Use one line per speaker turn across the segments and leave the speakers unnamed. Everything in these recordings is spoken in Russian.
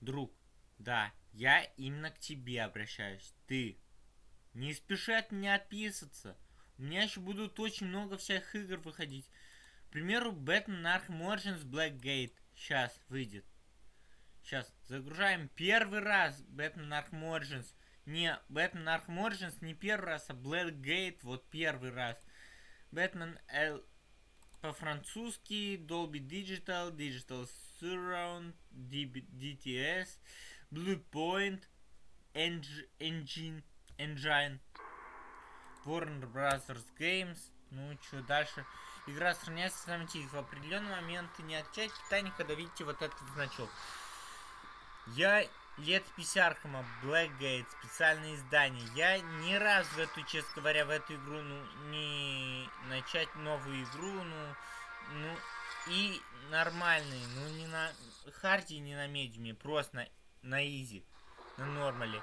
Друг, да, я именно к тебе обращаюсь. Ты. Не спеши от меня отписываться. У меня еще будут очень много всяких игр выходить. К примеру, Batman Arkham Origins Blackgate. Сейчас выйдет. Сейчас загружаем первый раз Batman Arkham Origins. Не, Batman Arkham Origins не первый раз, а Blackgate вот первый раз. Batman L по-французски, Dolby Digital, Digital Surround, DTS, Bluepoint, Engine, Engine, Warner Brothers Games. Ну, что дальше? Игра сохраняется автоматически. В определенный момент не отвечает питание, когда видите вот этот значок. Я летопись Архама, Blackgate, специальное издание. Я ни разу в эту, честно говоря, в эту игру, ну, не начать новую игру, ну, ну, и нормальный, ну, не на hard е, не на medium е, просто на, на easy, на normal е.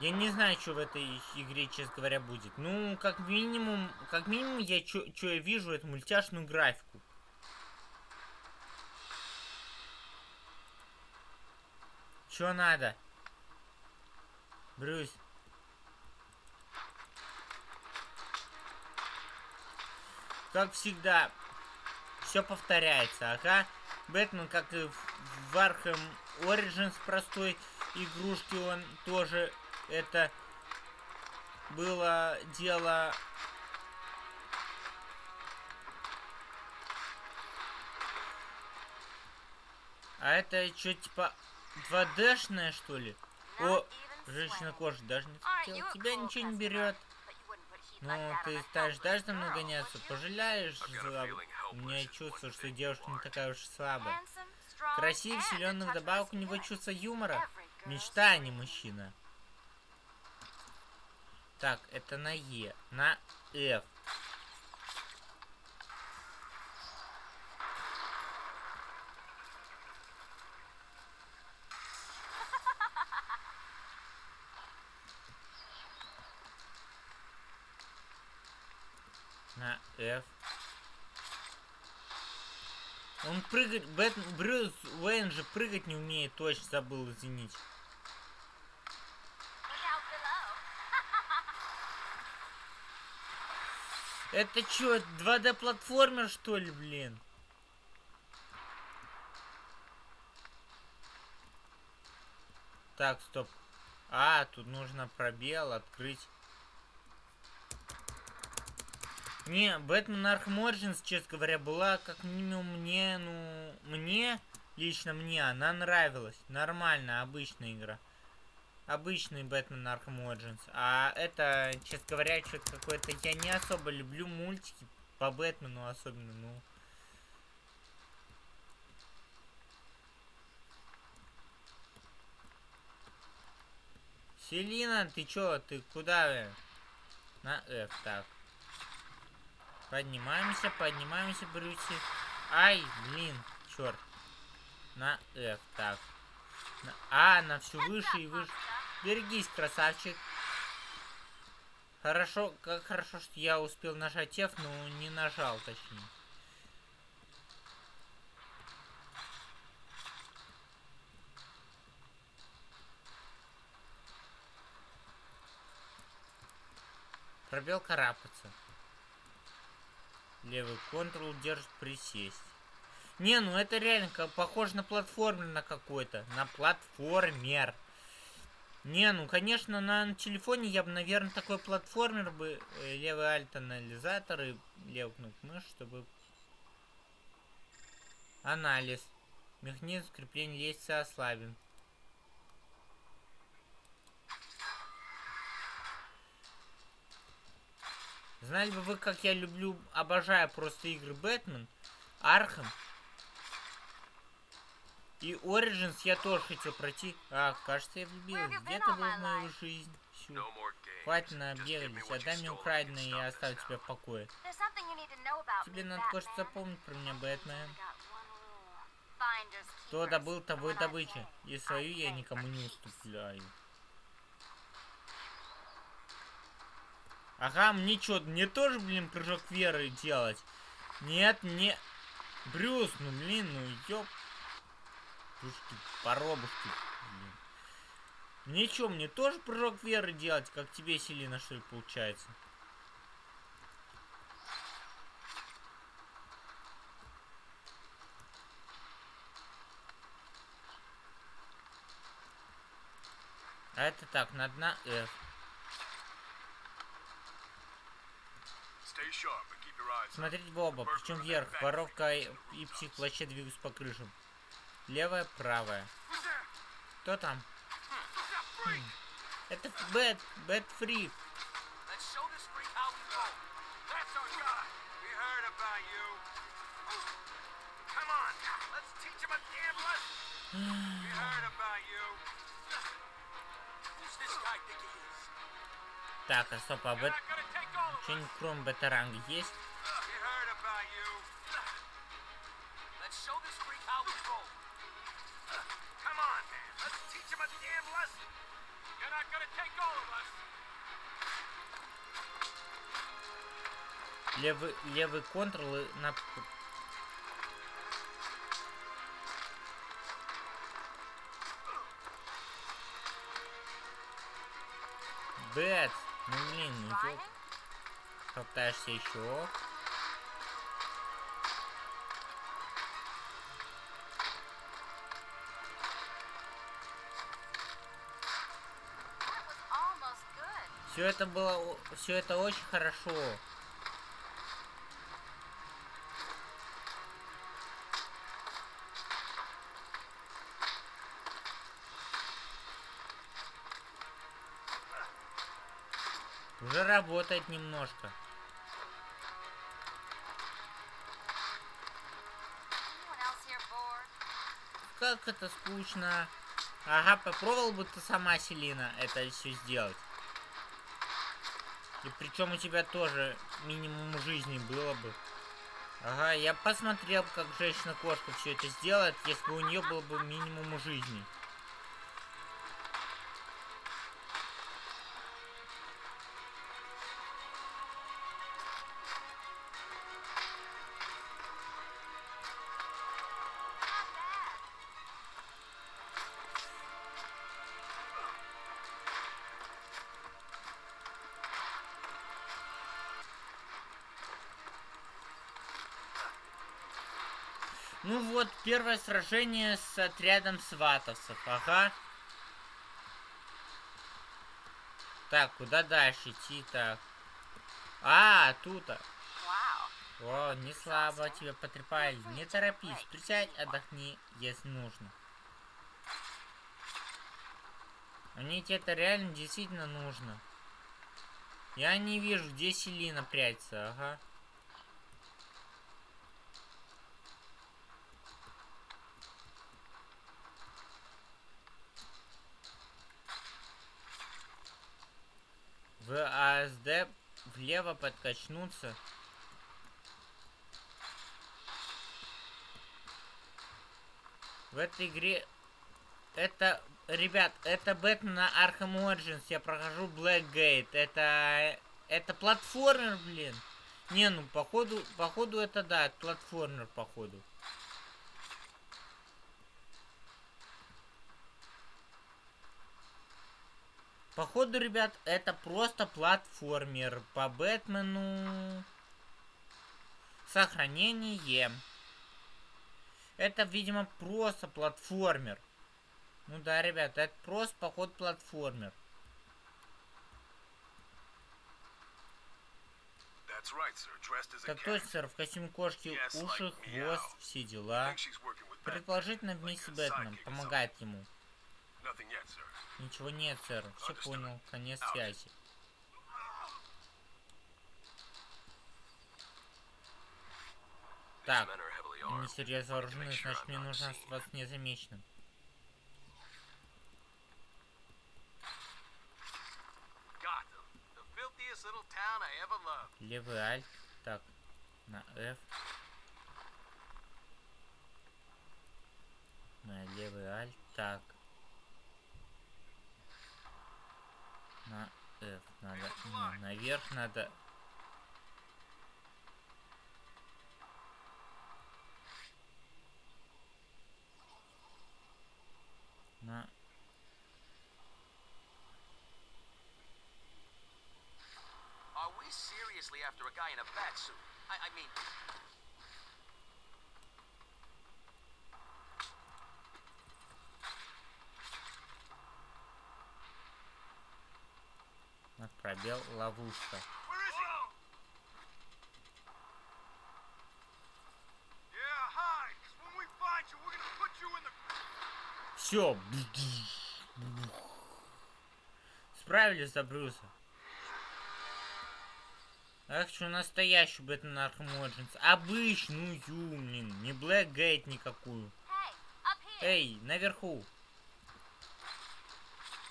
Я не знаю, что в этой игре, честно говоря, будет. Ну, как минимум, как минимум, я что я вижу, это мультяшную графику. Что надо? Брюс. Как всегда, все повторяется, ага. Бэтмен, как и в Arkham Origins простой игрушки, он тоже это было дело... А это что, типа 2D-шная, что ли? О, женщина кожа даже не хотела. Тебя ничего не берет. Ну, ты станешь дальше за мной гоняться, пожалеешь. У меня чувство, что девушка не такая уж слабая. Красивый, силен, вдобавок у него чувство юмора. Мечта, а не мужчина. Так, это на Е. На F. На F. Он прыгать... Бэт... Брюс Уэйн же прыгать не умеет, точно забыл, извините. Это что, 2D платформер что ли, блин? Так, стоп. А, тут нужно пробел открыть. Не, Бэтмен Arkham Origins, честно говоря, была как минимум мне, ну, мне, лично мне, она нравилась. Нормально, обычная игра обычный Бэтмен Arkham Origins. А это, честно говоря, что-то какое-то... Я не особо люблю мультики по Бэтмену особенно, ну... Селина, ты чё? Ты куда? На F, так. Поднимаемся, поднимаемся, Брюси. Ай, блин, черт. На F, так. На... А, на все выше и выше. Берегись, красавчик. Хорошо, как хорошо, что я успел нажать F, но не нажал, точнее. Пробел карабкаться. Левый контрол держит присесть. Не, ну это реально как, похоже на платформер на какой-то. На платформер. Не, ну, конечно, на телефоне я бы, наверное, такой платформер бы, э, левый альт-анализатор и левый кнопку мышь, чтобы... Анализ. Механизм крепления лестницы ослабен. Знали бы вы, как я люблю, обожаю просто игры Бэтмен, Arkham, и Origins я тоже хотел пройти. А, кажется, я влюбилась. Где-то был в мою жизнь. Всю. Хватит набегались. Отдай мне украденное, и я оставлю тебя в покое. Тебе надо кое-что запомнить про меня, Бэтмен. Кто добыл, того и добыча. И свою я никому не уступляю. Ага, мне что, мне тоже, блин, прыжок веры делать? Нет, не... Брюс, ну, блин, ну, ёп... прыжки, поробушки. Блин. Мне что, мне тоже прыжок веры делать, как тебе, Селина, что ли, получается? А это так, на дна F. Смотреть в оба, причем вверх. Воровка и, и псих вообще двигаются по крышам. Левая, правая. Кто там? Хм. Это Бэт, Бэт Фри. Так, а стоп, а бет... Что-нибудь кроме бета-ранга есть? Левый, левый контрол и на... Бэт! Ну блин, идет. Попытаешься еще. Все это было, все это очень хорошо. Уже работает немножко. Как это скучно. Ага, попробовал бы ты сама, Селина, это все сделать. И причем у тебя тоже минимум жизни было бы. Ага, я посмотрел, как женщина-кошка все это сделает, если бы у нее было бы минимум жизни. Первое сражение с отрядом сватовцев, ага. Так, куда дальше идти так? А, тут. -то. О, не слабо тебя потрепали. Не торопись, присядь, отдохни, если нужно. Мне это реально действительно нужно. Я не вижу, где Селина прячется, ага. В АСД влево подкачнуться. В этой игре... Это, ребят, это Бэтмен на Arkham Origins. Я прохожу Blackgate. Это... Это платформер, блин. Не, ну, походу, походу это да, платформер, походу. Походу, ребят, это просто платформер по Бэтмену. Сохранение. Это, видимо, просто платформер. Ну да, ребят, это просто, поход, платформер. Так точно, сэр, в костюме кошки, уши, хвост, все дела. Предположительно, вместе с Бэтменом, помогает ему. Ничего нет, сэр. Все понял. Конец связи. Так, они серьезно вооружены, значит мне нужно оставаться незамеченным. Левый альт. Так, на F. На левый альт. Так. На F надо. Не, наверх надо.
На Are we seriously after a guy in a bat suit? I, I mean,
in the.
Все. Справились за Брюса. Я хочу настоящую Batman Arkham Origins. Обычную, блин. Не Blackgate никакую.
Hey, up here.
Эй, наверху.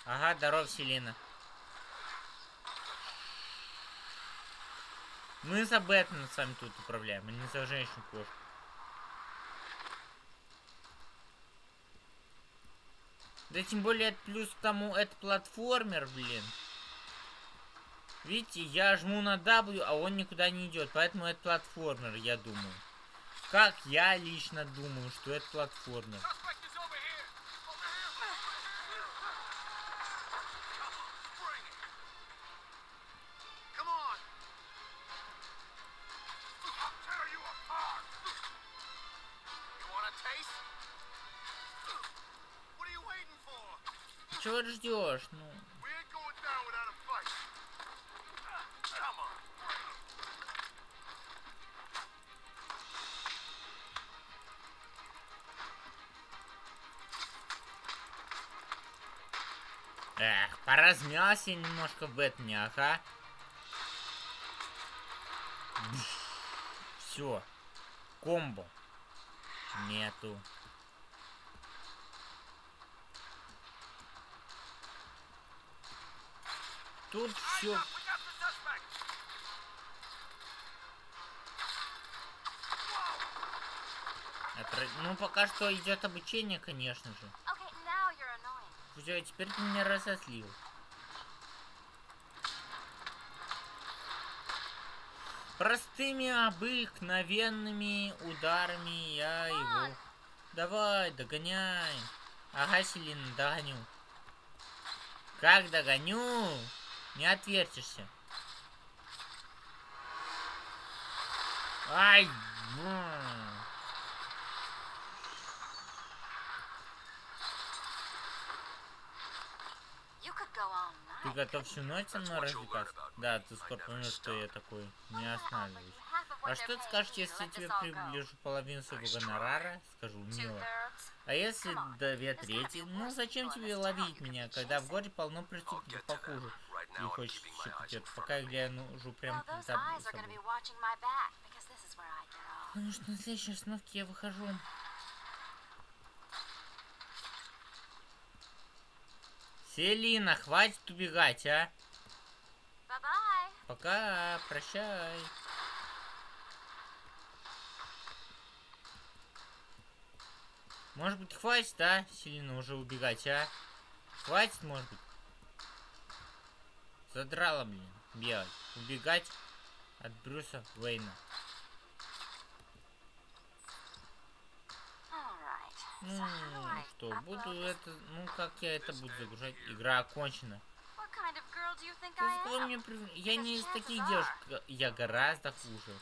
Ага, здоров, Селина. Мы за Бэтмена с вами тут управляем, а не за женщину-кошку. Да тем более плюс к тому, это платформер, блин. Видите, я жму на W, а он никуда не идет, поэтому это платформер, я думаю. Как я лично думаю, что это платформер.
Come on.
эх, поразмялся немножко в Бэтмене, ага. Все. Комбо. Нету. Тут все.
Suspect.
Ну, пока что идет обучение, конечно же. Все, теперь ты меня разослил. Простыми обыкновенными ударами я его... Давай, догоняй. Ага, Селина, догоню. Как догоню? Не отвертишься. Ай!
all
Ты готов всю ночь со мной развлекаться? Да, ты скоро поймешь, что я такой. Не останавливаюсь. А что ты скажешь, если тебе приближу половину своего гонорара? Скажу, мило. А если
on,
две трети? Ну зачем тебе ловить меня, когда в городе полно преступников похуже? И хочешь
in front
пока я
me.
гляну прям за собой. Потому что на следующей остановке я выхожу. Селина, хватит убегать, а? Пока, прощай. Может быть, хватит, да, Селина, уже убегать, а? Хватит, может быть? Задрала, блин, бегать. Убегать от Брюса Уэйна. Ну,
I
что, буду это... Ну, как я это буду загружать? Игра окончена. Ты мне Я не из таких девушек. Я гораздо хуже.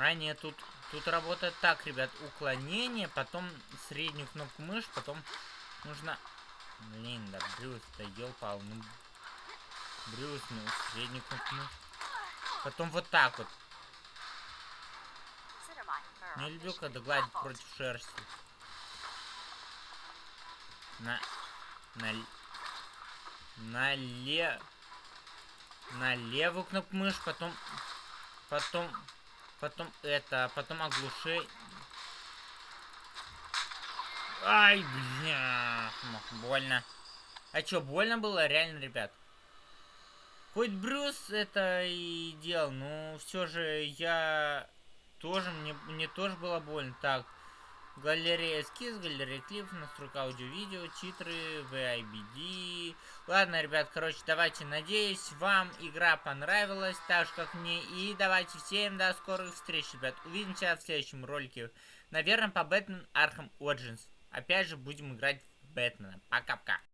А, нет, тут, тут работает так, ребят. Уклонение, потом среднюю кнопку мышь, потом нужно... Блин, да Брюс, да ёлпал, ну... Брюс, ну, среднюю кнопку мышь. Потом вот так вот. Не люблю, когда гладят против шерсти. На... На... На ле... На левую кнопку мышь, потом... Потом... Потом это... Потом оглуши... Ай, бля... Больно. А чё, больно было? Реально, ребят. Хоть Брюс это и делал, но все же я тоже, мне, мне тоже было больно. Так, Галерея эскиз, галерея клипов, настройка аудио-видео, титры, VIBD. Ладно, ребят, короче, давайте, надеюсь, вам игра понравилась, так же, как мне. И давайте всем до скорых встреч, ребят. Увидимся в следующем ролике. Наверное, по Batman Arkham Origins. Опять же, будем играть в Бэтмена. Пока-пока.